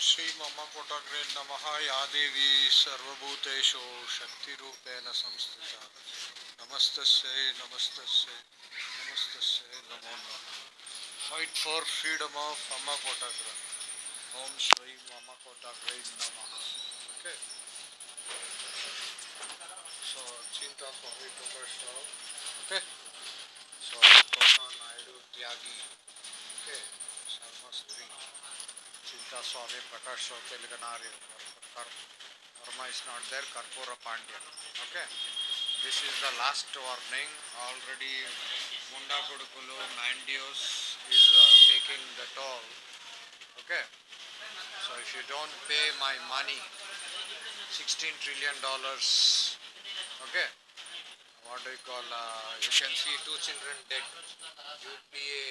श्री मम कोटग्रे नम या देवी सर्वूतेशो शक्ति संस्थित। नमस्त नमस्त नमस्त नमो नम। फाइट फॉर फ्रीडम ऑफ़ मम कोटग्र ओम श्री मम कोटग्रे नम okay so Chinta Swami okay so Naidu Tyagi okay Sharma स्त्री Swami Prakash is not there, Karpura Pandya. Okay, this is the last warning. Already Munda Kodukulu Mandios is uh, taking the toll. Okay, so if you don't pay my money, 16 trillion dollars. Okay, what do you call? Uh, you can see two children dead. UPA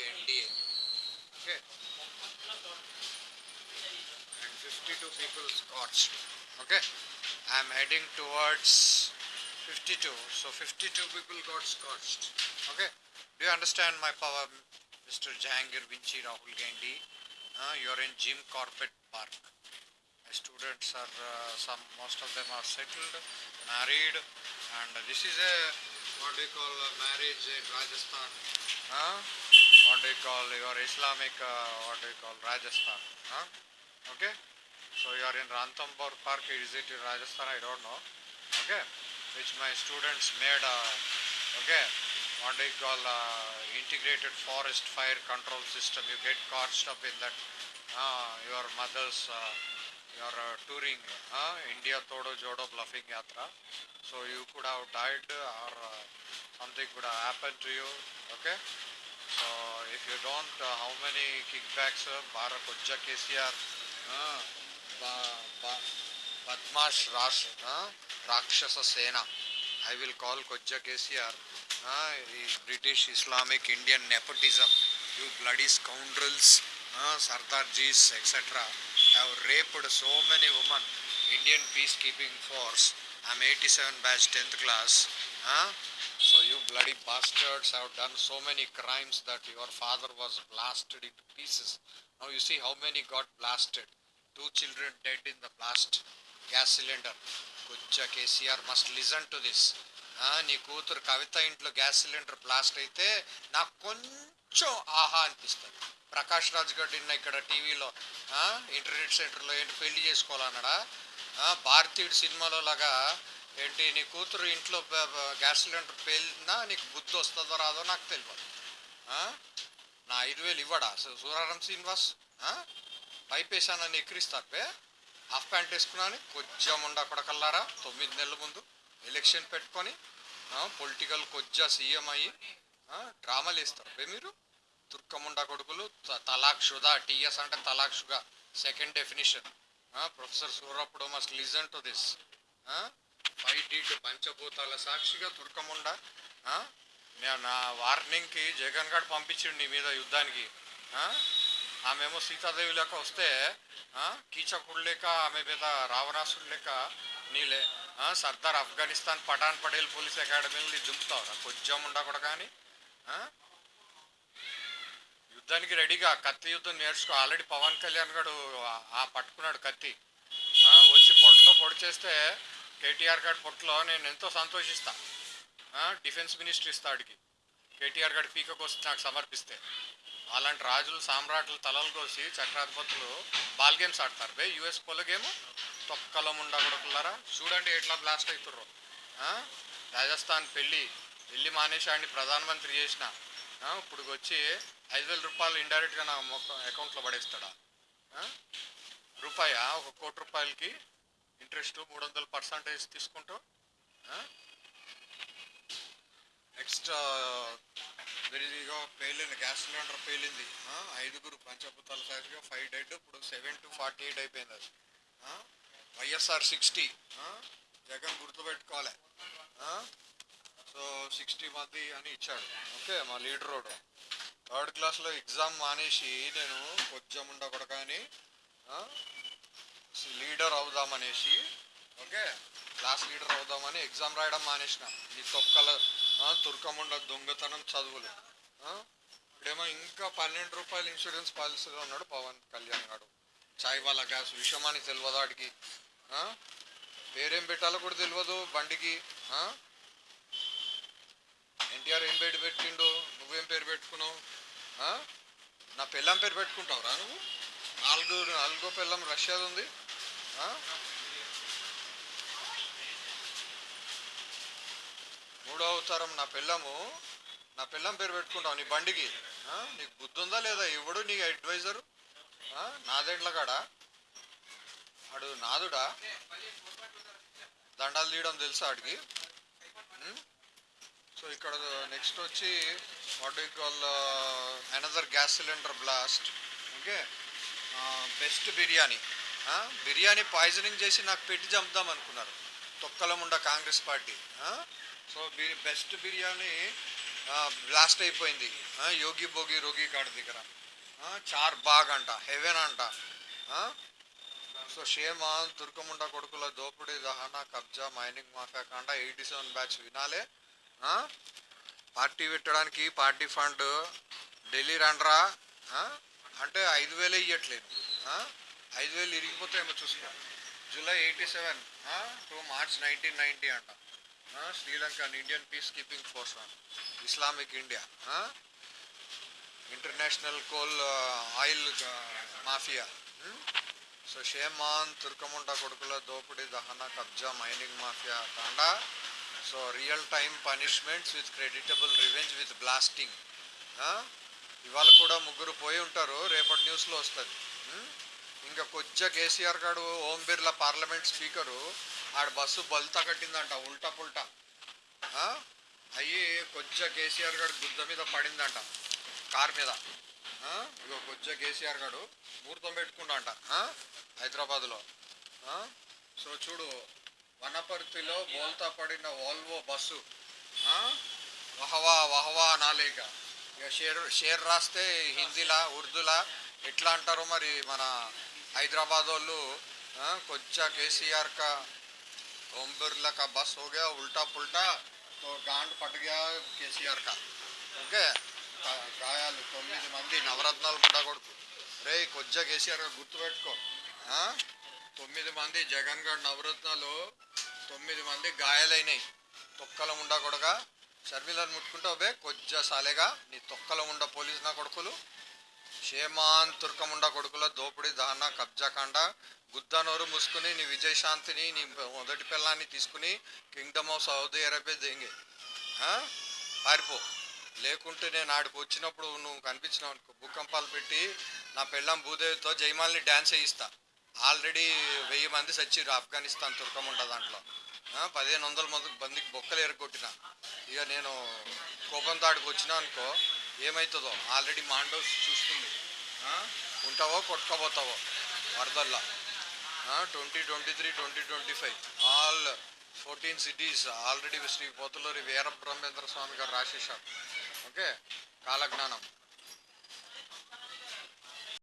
52 people Scots okay? I'm heading towards 52 so 52 people got scorched okay? Do you understand my power Mr. Jangir, Vinci Rahul Gandhi? Uh, you're in Jim Corbett Park. My students are uh, some most of them are settled married and this is a what do you call marriage in Rajasthan? What do you call your Islamic uh, what do you call Rajasthan? Okay? So you are in ranthambore park is it in rajasthan i don't know okay which my students made uh, okay what do you call integrated forest fire control system you get caught up in that uh, your mother's uh, your uh, touring uh, India Todo Jodo bluffing yatra. So you could have died or something could have happened to you. Okay. So if you don't, how many kickbacks? Uh, Bara Kujja KCR, Badmash Rash, uh, Rakshasa Sena. I will call Kojja KCR. Uh, British Islamic Indian nepotism. You bloody scoundrels, uh, Sardarjis, etc. have raped so many women. Indian peacekeeping force. I'm 87 batch 10th class. Huh? So you bloody bastards have done so many crimes that your father was blasted into pieces. Now you see how many got blasted. Two children dead in the blast gas cylinder కొంచెం KCR must listen to this నీ కూతురు కవిత ఇంట్లో gas cylinder blast అయితే నాకు కొంచెం ఆహా అనిపిస్తుంది. ప్రకాష్ రాజ్ గారు నిన్న ఇక్కడ టీవీలో ఇంటర్నెట్ సెంటర్లో ఏంటి పెళ్ళి చేసుకోవాలన్నాడా? భారతీయుడు సినిమాలో లాగా ఏంటి నీ కూతురు ఇంట్లో గ్యాస్ సిలిండర్ పేలినా నీకు బుద్ధి వస్తుందో రాదో నాకు తెలియదు నా ఐదు వేలు ఇవ్వడా? సు- సూరారం శ్రీనివాస్? టైప్ వేసానని ఎక్కిరిస్తాపే హాఫ్ ప్యాంట్ వేసుకున్నాను కొంచెం ఉండ కొడకల్లారా? తొమ్మిది నెలల ముందు ఎలక్షన్ పెట్టుకొని పొలిటికల్ కొజ్జా సీఎం అయ్యి డ్రామాలు వేస్తారు మీరు. తుర్కముండా కొడుకులు త- తలాక్ షుదా టీఎస్ అంటే తలాక్ షుగా second definition. Professor సూరప్పుడు must listen to this. Five dead పంచభూతాల సాక్షిగా తుర్కముండా నా వార్నింగ్కి జగన్ గారు పంపించిండు నీ మీద యుద్ధానికి. ఆమెమో సీతాదేవి లెక్క వస్తే కీచకుడు లేక ఆమె మీద రావణాసుడు లేక నీలే సర్దార్ ఆఫ్ఘనిస్తాన్ పఠాన్ పటేల్ పోలీస్ అకాడమీని దింపుతావురా. కొంచెం ఉండకూడదు కానీ యుద్ధానికి రెడీగా కత్తి యుద్ధం నేర్చుకో. ఆల్రెడీ పవన్ కళ్యాణ్ గారు ఆ- పట్టుకున్నాడు కత్తి. వచ్చి పొట్టలో పొడి చేస్తే కేటీఆర్ గారి పొట్టలో నేను ఎంతో సంతోషిస్తా. డిఫెన్స్ మినిస్టర్ ఇస్తాడికి కేటీఆర్ గారి పీకకు వస్తే నాకు సమర్పిస్తే. అలాంటి రాజులు సామ్రాట్లు తలలు కోసి చక్రాధిపతులు బాల్ గేమ్స్ ఆడతారు. బే యుఎస్ పోల గేమ్? తొక్కలో ఉండకూడకులారా చూడండి ఎట్లా బ్లాస్ట్ అవుతుర్రు రాజస్థాన్ పెళ్ళి పెళ్ళి మానేసి ప్రధానమంత్రి చేసిన. ఆ, ఇప్పుడు వచ్చి ఐదు వేల రూపాయలు ఇండైరెక్ట్గా నా అకౌంట్లో పడేస్తాడా? రూపాయ? ఒక కోటి రూపాయలకి ఇంట్రెస్ట్ మూడు వందల పర్సంటేజ్ తీసుకుంటూ? ఎక్స్ట్రా వెరిదిగా పేలింది గ్యాస్ సిలిండర్ పేలింది. ఐదుగురు పంచభూతాల సాక్షిగా ఫైవ్ డెడ్ ఇప్పుడు సెవెన్ టు ఫార్టీ ఎయిట్ అయిపోయింది అది. వైఎస్ఆర్ సిక్స్టీ జగన్ గుర్తుపెట్టుకోవాలి. సో సిక్స్టీ మంది అని ఇచ్చాడు. ఓకే మా లీడర్ రోడ్ థర్డ్ క్లాస్లో ఎగ్జామ్ మానేసి నేను కొంచెం ఉండకూడదు కానీ లీడర్ అవుదామనేసి ఓకే క్లాస్ లీడర్ అవుదామని ఎగ్జామ్ రాయడం మానేసిన. నీ తొక్కల తుర్కముండ దొంగతనం చదువులు. ఇప్పుడేమో ఇంకా పన్నెండు రూపాయలు ఇన్సూరెన్స్ పాలసీలో ఉన్నాడు పవన్ కళ్యాణ్ గారు. చాయ్ వాళ్ళ గ్యాస్ విషమని తెలియదు వాడికి వేరేం పెట్టాలో కూడా తెలియదు బండికి. ఎన్టీఆర్ ఏం పేరు పెట్టిండు? నువ్వేం పేరు పెట్టుకున్నావు? నా పెళ్ళం పేరు పెట్టుకుంటావురా నువ్వు? నాలుగు నాలుగో పెళ్ళం రష్యాది ఉంది. మూడో అవతారం నా పిల్లము నా పిల్లం పేరు పెట్టుకుంటావు నీ బండికి. నీకు బుద్ధి ఉందా లేదా? ఎవడు నీ అడ్వైజరు నాదేండ్ల కాడ? అడు నాదుడా? దండాలు తీయడం తెలుసా ఆడికి? సో ఇక్కడ నెక్స్ట్ వచ్చి what you call another gas cylinder blast okay? Best biryani. Biryani poisoning చేసి నాకు పెట్టి చంపుదాం అనుకున్నారు. తొక్కలముండ Congress party. So best biryani blast అయిపోయింది. యోగి భోగి రోగి కాడ దగ్గర. చార్ బాగ్ అంట హెవెన్ అంట. సో షేమాన్ తుర్కముండ కొడుకుల దోపిడీ దహన కబ్జా మైనింగ్ మాఫియా కాండ ఎయిటీ సెవెన్ బ్యాచ్ వినాలే. పార్టీ పెట్టడానికి పార్టీ ఫండ్ ఢిల్లీ రండ్రా. అంటే ఐదు వేలే ఇవ్వట్లేదు ఐదు వేలు ఇరిగిపోతాయేమో చూసుకో. July eighty seven. To March nineteen ninety అంట. Sri Lanka Indian peace keeping force Islamic India international coal oil mafia. So shame on తుర్కముండ కొడుకుల దోపిడీ దహన కబ్జా mining mafia Thanda. So real time punishments with creditable revenge with blasting ఇవాళ కూడా ముగ్గురు పోయి ఉంటారు రేపటి న్యూస్లో వస్తుంది. ఇంకా కొద్దిగా కేసీఆర్ గారు ఓం బిర్లా పార్లమెంట్ స్పీకరు ఆడ బస్సు బల్తా కట్టిందంట ఉల్టా పుల్టా. అయ్యి కొద్దిగా కేసీఆర్ గడు గుద్ద మీద పడిందంట కార్ మీద. ఇగో కొజ్జ కేసీఆర్ గడు ముహూర్తం పెట్టుకుంటా హైదరాబాద్లో. సో చూడు వనపర్తిలో బోల్తా పడిన వాల్వో బస్సు. వహవా వహవా నాలేక ఇక. షేర్ షేర్ రాస్తే హిందీలా ఉర్దూలా ఎట్లా అంటారో మరి మన హైదరాబాద్ వాళ్ళు కొంచెం కేసీఆర్ కా ओम बिरला का बस हो गया उल्टा पुल्टा तो गांड पट गया కేసీఆర్ కా ఓకే గా- గాయాలు తొమ్మిది మంది నవరత్నాలు ముడ్డ కొడుకు రే కొజ్జ కేసీఆర్ గా గుర్తుపెట్టుకో ఆ? తొమ్మిది మంది జగన్ గఢ్ నవరత్నాలు తొమ్మిది మంది గాయాలైనాయి తొక్కల ఉండ కొడక షర్మిలను ముట్టుకుంటావు బే కొజ్జ సాలేగా నీ తొక్కల ఉండ పోలీస్ నా కొడుకులు షేమాన్ తుర్కముండ కొడుకుల దోపిడీ దహన కబ్జా కాండ గుద్దానోరు మూసుకుని నీ విజయశాంతిని నీ మొదటి పిల్లాన్ని తీసుకుని కింగ్డమ్ ఆఫ్ సౌదీ అరేబియా దేంగి. పారిపో. లేకుంటే నేను ఆడికి వచ్చినప్పుడు నువ్వు కనిపించినావు అనుకో. భూకంపాలు పెట్టి నా పెళ్ళం భూదేవితో జయమాల్ని డ్యాన్స్ వేయిస్తా. ఆల్రెడీ వెయ్యి మంది సచ్చిర్రు ఆఫ్ఘనిస్తాన్ తుర్కముండ దాంట్లో. పదిహేను వందల మంది బందికి బొక్కలు ఎరగొట్టిన. ఇక నేను కోపంతో ఆడికి వచ్చినా అనుకో ఏమవుతుందో ఆల్రెడీ మాండవ్ చూస్తుంది. ఉంటావో కొట్టుకోబోతావో వరదల్లా. Twenty twenty three twenty twenty five all fourteen cities already Sri Potuluri Veera Brahmendra Swami garu రాసేశారు okay? కాలజ్ఞానం.